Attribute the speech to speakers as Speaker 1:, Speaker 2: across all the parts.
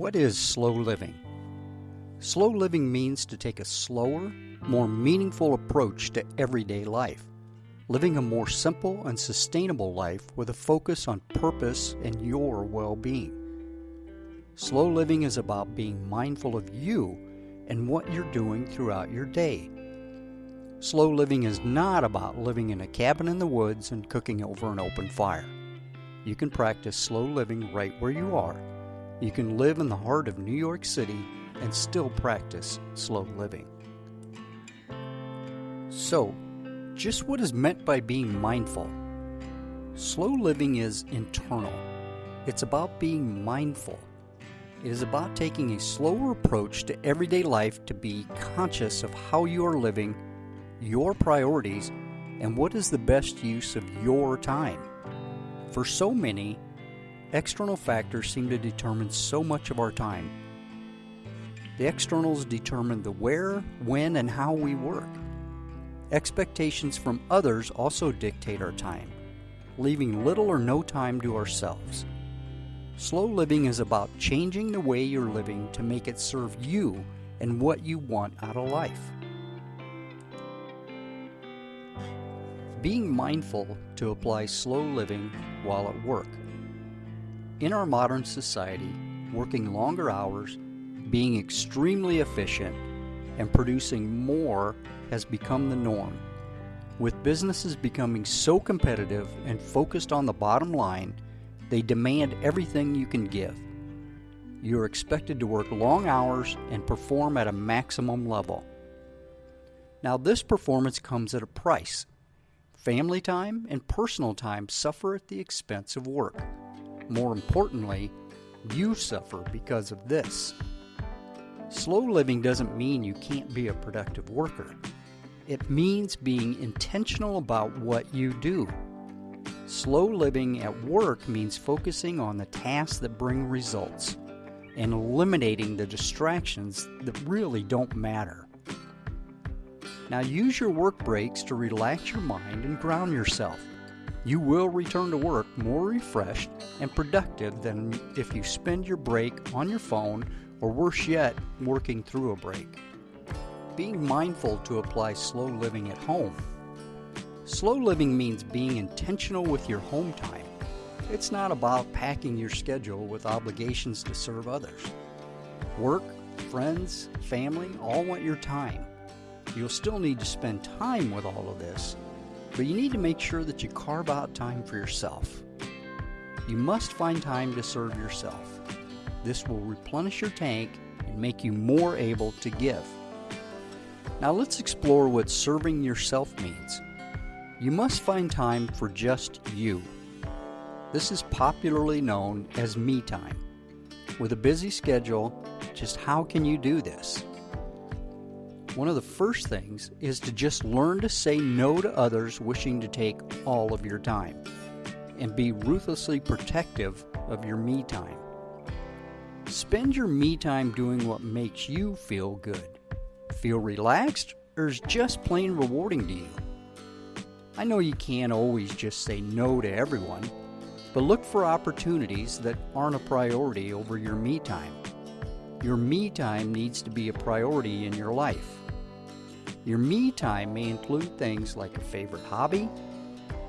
Speaker 1: What is slow living? Slow living means to take a slower, more meaningful approach to everyday life, living a more simple and sustainable life with a focus on purpose and your well being. Slow living is about being mindful of you and what you're doing throughout your day. Slow living is not about living in a cabin in the woods and cooking over an open fire. You can practice slow living right where you are. You can live in the heart of New York City and still practice slow living. So, just what is meant by being mindful? Slow living is internal. It's about being mindful. It is about taking a slower approach to everyday life to be conscious of how you are living, your priorities, and what is the best use of your time. For so many, external factors seem to determine so much of our time. The externals determine the where, when, and how we work. Expectations from others also dictate our time, leaving little or no time to ourselves. Slow living is about changing the way you're living to make it serve you and what you want out of life. Being mindful to apply slow living while at work. In our modern society, working longer hours, being extremely efficient, and producing more has become the norm. With businesses becoming so competitive and focused on the bottom line, they demand everything you can give. You're expected to work long hours and perform at a maximum level. Now, this performance comes at a price. Family time and personal time suffer at the expense of work. More importantly, you suffer because of this. Slow living doesn't mean you can't be a productive worker. It means being intentional about what you do. Slow living at work means focusing on the tasks that bring results and eliminating the distractions that really don't matter. Now use your work breaks to relax your mind and ground yourself. You will return to work more refreshed and productive than if you spend your break on your phone or worse yet, working through a break. Being mindful to apply slow living at home. Slow living means being intentional with your home time. It's not about packing your schedule with obligations to serve others. Work, friends, family all want your time. You'll still need to spend time with all of this, but you need to make sure that you carve out time for yourself. You must find time to serve yourself. This will replenish your tank and make you more able to give. Now let's explore what serving yourself means. You must find time for just you. This is popularly known as me time. With a busy schedule, just how can you do this? One of the first things is to just learn to say no to others wishing to take all of your time and be ruthlessly protective of your me time. Spend your me time doing what makes you feel good. Feel relaxed or is just plain rewarding to you? I know you can't always just say no to everyone, but look for opportunities that aren't a priority over your me time. Your me time needs to be a priority in your life. Your me time may include things like a favorite hobby,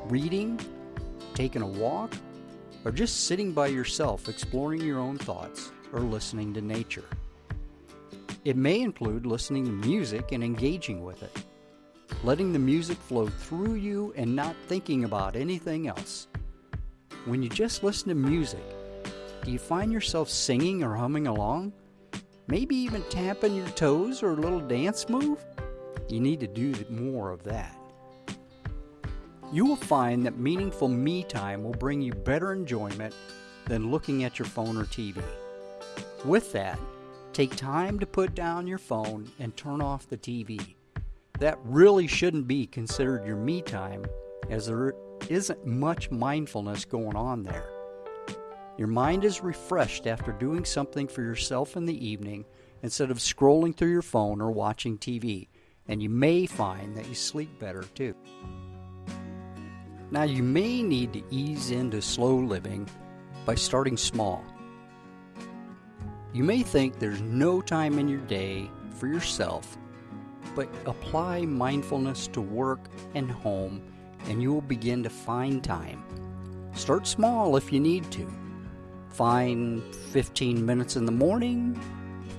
Speaker 1: reading, taking a walk, or just sitting by yourself exploring your own thoughts or listening to nature. It may include listening to music and engaging with it, letting the music flow through you and not thinking about anything else. When you just listen to music, do you find yourself singing or humming along? Maybe even tapping your toes or a little dance move? You need to do more of that. You will find that meaningful me time will bring you better enjoyment than looking at your phone or TV. With that, take time to put down your phone and turn off the TV. That really shouldn't be considered your me time, as there isn't much mindfulness going on there. Your mind is refreshed after doing something for yourself in the evening instead of scrolling through your phone or watching TV, and you may find that you sleep better too. Now, you may need to ease into slow living by starting small. You may think there's no time in your day for yourself, but apply mindfulness to work and home and you will begin to find time. Start small if you need to. Find 15 minutes in the morning,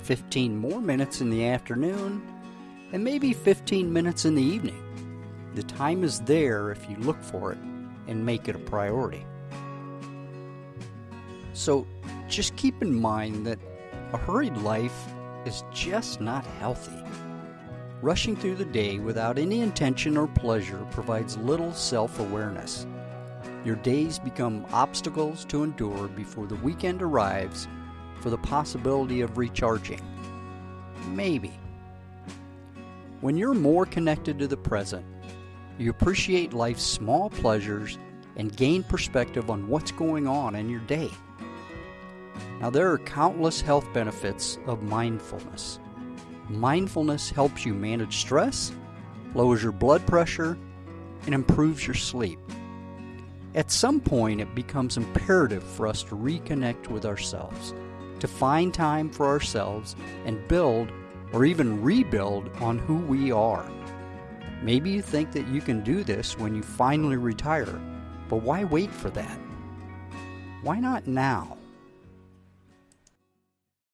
Speaker 1: 15 more minutes in the afternoon, and maybe 15 minutes in the evening. The time is there if you look for it and make it a priority. So just keep in mind that a hurried life is just not healthy. Rushing through the day without any intention or pleasure provides little self awareness. Your days become obstacles to endure before the weekend arrives for the possibility of recharging. Maybe. When you're more connected to the present, you appreciate life's small pleasures and gain perspective on what's going on in your day. Now, there are countless health benefits of mindfulness. Mindfulness helps you manage stress, lowers your blood pressure, and improves your sleep. At some point, it becomes imperative for us to reconnect with ourselves, to find time for ourselves and build or even rebuild on who we are. Maybe you think that you can do this when you finally retire, but why wait for that? Why not now?